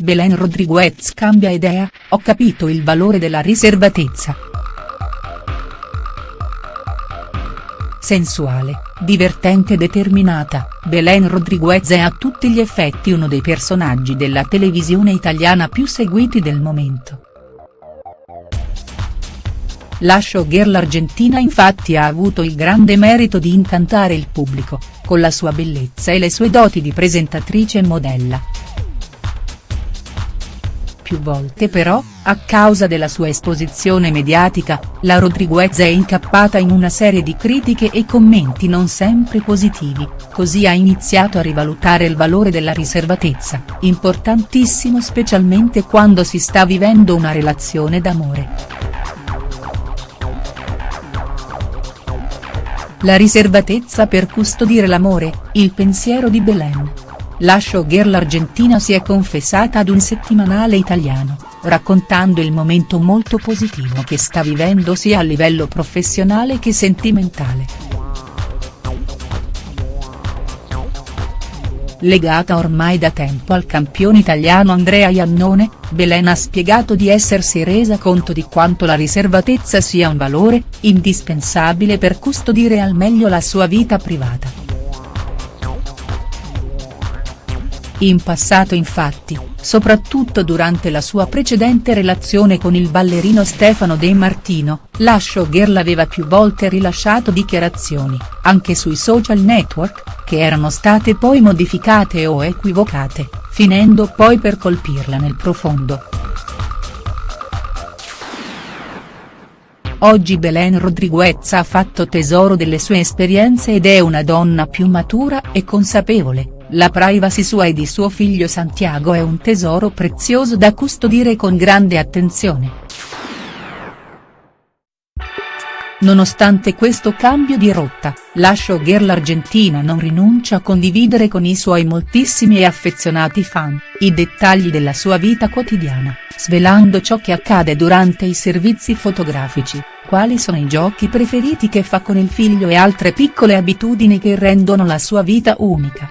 Belen Rodriguez cambia idea, ho capito il valore della riservatezza. Sensuale, divertente e determinata, Belen Rodriguez è a tutti gli effetti uno dei personaggi della televisione italiana più seguiti del momento. La showgirl argentina infatti ha avuto il grande merito di incantare il pubblico, con la sua bellezza e le sue doti di presentatrice e modella. Più volte però, a causa della sua esposizione mediatica, la Rodriguez è incappata in una serie di critiche e commenti non sempre positivi, così ha iniziato a rivalutare il valore della riservatezza, importantissimo specialmente quando si sta vivendo una relazione d'amore. La riservatezza per custodire l'amore, il pensiero di Belen. La showgirl argentina si è confessata ad un settimanale italiano, raccontando il momento molto positivo che sta vivendo sia a livello professionale che sentimentale. legata ormai da tempo al campione italiano Andrea Iannone, Belen ha spiegato di essersi resa conto di quanto la riservatezza sia un valore, indispensabile per custodire al meglio la sua vita privata. In passato infatti, soprattutto durante la sua precedente relazione con il ballerino Stefano De Martino, la showgirl aveva più volte rilasciato dichiarazioni, anche sui social network, che erano state poi modificate o equivocate, finendo poi per colpirla nel profondo. Oggi Belen Rodriguez ha fatto tesoro delle sue esperienze ed è una donna più matura e consapevole, la privacy sua e di suo figlio Santiago è un tesoro prezioso da custodire con grande attenzione. Nonostante questo cambio di rotta, la showgirl argentina non rinuncia a condividere con i suoi moltissimi e affezionati fan, i dettagli della sua vita quotidiana, svelando ciò che accade durante i servizi fotografici, quali sono i giochi preferiti che fa con il figlio e altre piccole abitudini che rendono la sua vita unica.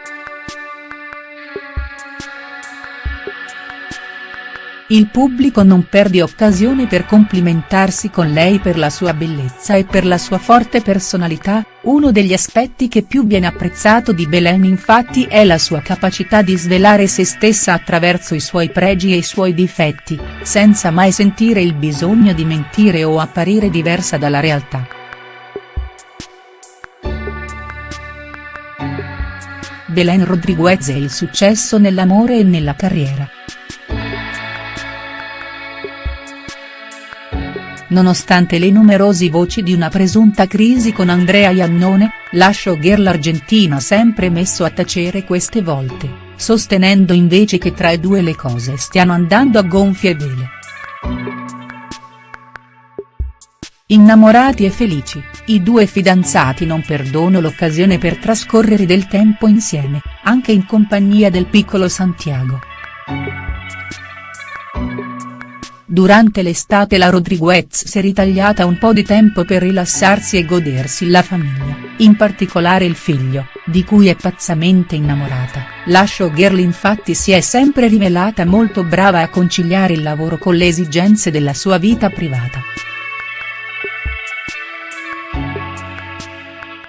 Il pubblico non perde occasione per complimentarsi con lei per la sua bellezza e per la sua forte personalità, uno degli aspetti che più viene apprezzato di Belen infatti è la sua capacità di svelare se stessa attraverso i suoi pregi e i suoi difetti, senza mai sentire il bisogno di mentire o apparire diversa dalla realtà. Belen Rodriguez e il successo nell'amore e nella carriera. Nonostante le numerosi voci di una presunta crisi con Andrea Iannone, la showgirl argentina ha sempre messo a tacere queste volte, sostenendo invece che tra i due le cose stiano andando a gonfie vele. Innamorati e felici, i due fidanzati non perdono l'occasione per trascorrere del tempo insieme, anche in compagnia del piccolo Santiago. Durante l'estate la Rodriguez si è ritagliata un po' di tempo per rilassarsi e godersi la famiglia, in particolare il figlio, di cui è pazzamente innamorata. La showgirl infatti si è sempre rivelata molto brava a conciliare il lavoro con le esigenze della sua vita privata.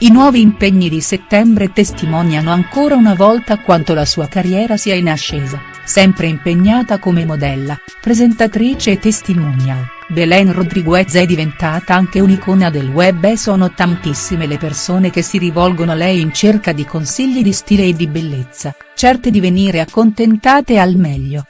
I nuovi impegni di settembre testimoniano ancora una volta quanto la sua carriera sia in ascesa sempre impegnata come modella, presentatrice e testimonial, Belen Rodriguez è diventata anche un'icona del web e sono tantissime le persone che si rivolgono a lei in cerca di consigli di stile e di bellezza, certe di venire accontentate al meglio.